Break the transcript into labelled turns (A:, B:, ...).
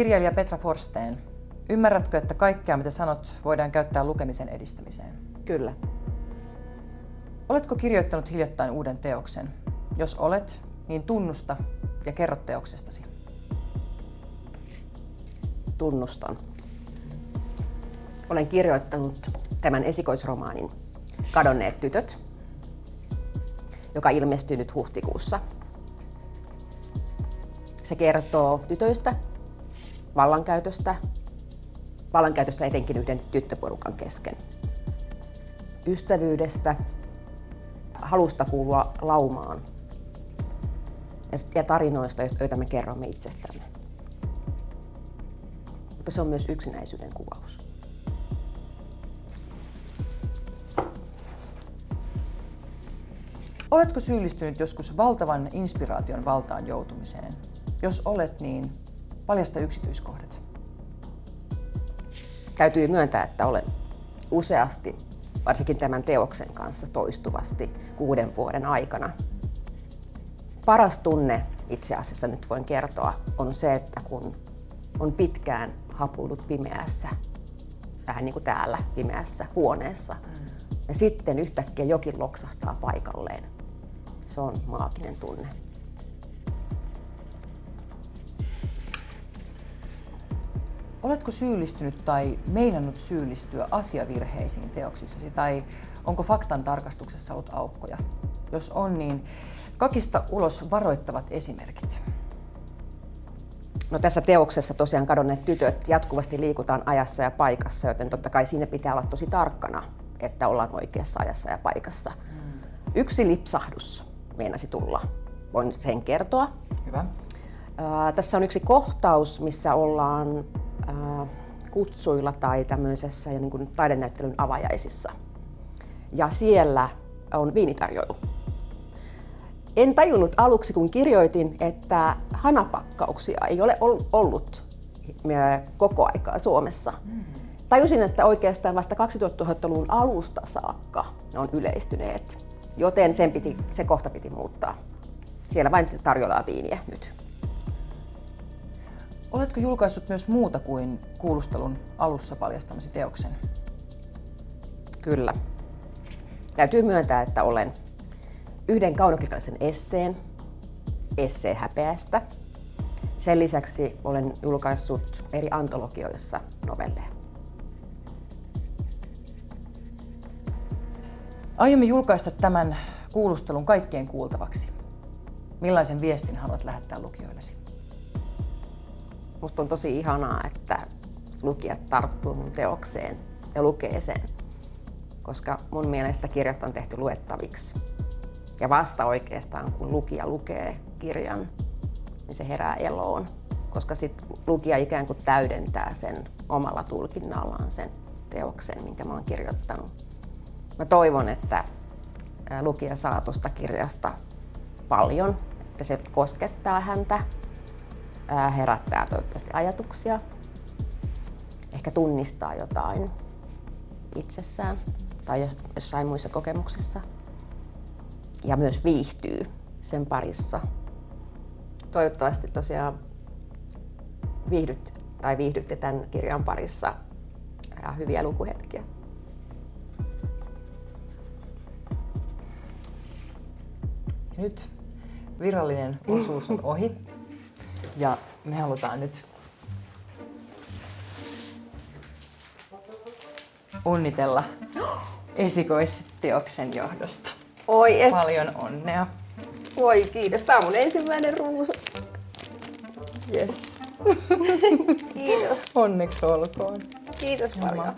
A: Kirjailija Petra Forsteen, ymmärrätkö, että kaikkea mitä sanot voidaan käyttää lukemisen edistämiseen?
B: Kyllä.
A: Oletko kirjoittanut hiljattain uuden teoksen? Jos olet, niin tunnusta ja kerro teoksestasi.
B: Tunnustan. Olen kirjoittanut tämän esikoisromaanin Kadonneet tytöt, joka ilmestyy nyt huhtikuussa. Se kertoo tytöistä, vallankäytöstä, vallankäytöstä etenkin yhden tyttöporukan kesken, ystävyydestä, halusta kuulua laumaan ja tarinoista, joita me kerromme itsestämme. Mutta se on myös yksinäisyyden kuvaus.
A: Oletko syyllistynyt joskus valtavan inspiraation valtaan joutumiseen? Jos olet, niin paljasta yksityiskohdat.
B: Täytyy myöntää, että olen useasti, varsinkin tämän teoksen kanssa toistuvasti kuuden vuoden aikana. Paras tunne itse asiassa nyt voin kertoa on se, että kun on pitkään hapuillut pimeässä, vähän niin kuin täällä pimeässä huoneessa, ja sitten yhtäkkiä jokin loksahtaa paikalleen. Se on maaginen tunne.
A: Oletko syyllistynyt tai meinannut syyllistyä asiavirheisiin teoksissasi tai onko faktan tarkastuksessa ollut aukkoja? Jos on, niin kakista ulos varoittavat esimerkit.
B: No tässä teoksessa tosiaan kadonneet tytöt jatkuvasti liikutaan ajassa ja paikassa, joten totta kai siinä pitää olla tosi tarkkana, että ollaan oikeassa ajassa ja paikassa. Hmm. Yksi lipsahdus meinasi tulla. Voin sen kertoa.
A: Hyvä.
B: Ää, tässä on yksi kohtaus, missä ollaan kutsuilla tai tämmöisessä niin kuin taidenäyttelyn avajaisissa. Ja siellä on viinitarjoilu. En tajunnut aluksi, kun kirjoitin, että hanapakkauksia ei ole ollut koko aikaa Suomessa. Mm. Tajusin, että oikeastaan vasta 2000-luvun alusta saakka ne on yleistyneet, joten sen piti, se kohta piti muuttaa. Siellä vain tarjoillaan viiniä nyt.
A: Oletko julkaissut myös muuta kuin kuulustelun alussa paljastamasi teoksen?
B: Kyllä. Täytyy myöntää, että olen yhden kaunokirjallisen esseen, esseen häpeästä. Sen lisäksi olen julkaissut eri antologioissa novelleja.
A: Aiomme julkaista tämän kuulustelun kaikkien kuultavaksi. Millaisen viestin haluat lähettää lukijoillesi?
B: Musta on tosi ihanaa, että lukijat tarttuu mun teokseen ja lukee sen, koska mun mielestä kirjat on tehty luettaviksi. Ja vasta oikeastaan, kun lukija lukee kirjan, niin se herää eloon, koska sitten lukija ikään kuin täydentää sen omalla tulkinnallaan sen teoksen, minkä mä oon kirjoittanut. Mä toivon, että lukija saa tuosta kirjasta paljon, että se koskettaa häntä, herättää toivottavasti ajatuksia, ehkä tunnistaa jotain itsessään tai jossain muissa kokemuksissa ja myös viihtyy sen parissa. Toivottavasti tosiaan viihdyt tai viihdytte tämän kirjan parissa ja hyviä lukuhetkiä.
A: Nyt virallinen osuus on ohi ja me halutaan nyt onnitella esikoisteoksen johdosta.
B: Oi, et...
A: Paljon onnea.
B: Voi kiitos. Tämä on mun ensimmäinen ruusu.
A: Yes.
B: kiitos.
A: Onneksi olkoon.
B: Kiitos paljon.